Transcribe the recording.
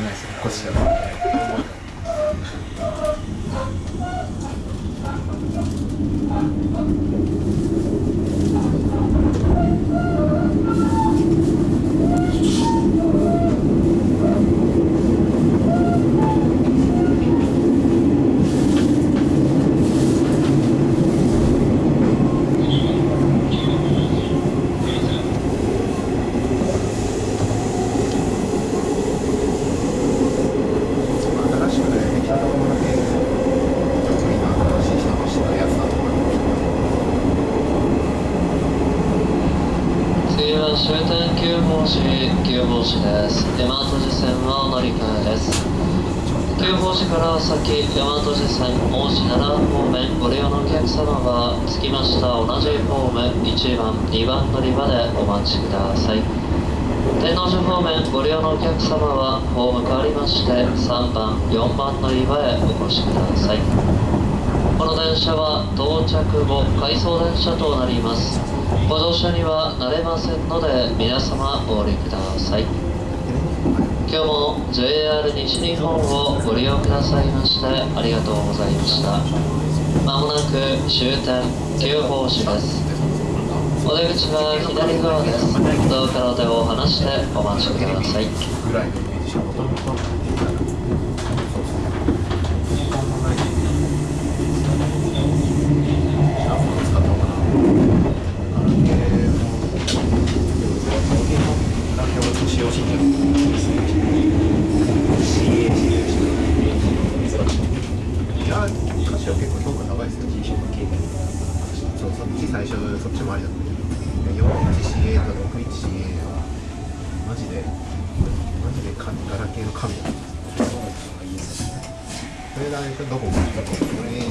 れないですよ腰はちだから新しくねできたところだけちょっと今新しい人としてやつだと思います次は終点急行市急行市です。大和路線は乗り換えです。急行市から先大和路線大市奈良方面ご利用のお客様は着きました同じホーム1番2番乗り場でお待ちください。天王寺方面ご利用のお客様はホーム変わりまして3番4番乗り場へお越しください。この電車は到着後回送電車となります。ご乗車にはなれませんので皆様お降りください。今日も JR 西日本をご利用くださいましてありがとうございました。まもなく終点急行市です。お出口は左側です。どうかの手を離してお待ちくださいぐらいのイメージしかもともと使ったのかなガラケーもガラケーを使用しいや歌詞は結構評価高いですよそうそっち最初そっちもありだったけど 41CA と 61CA はマジでマジでかガラケーの神だったそれだけどこどこどここれ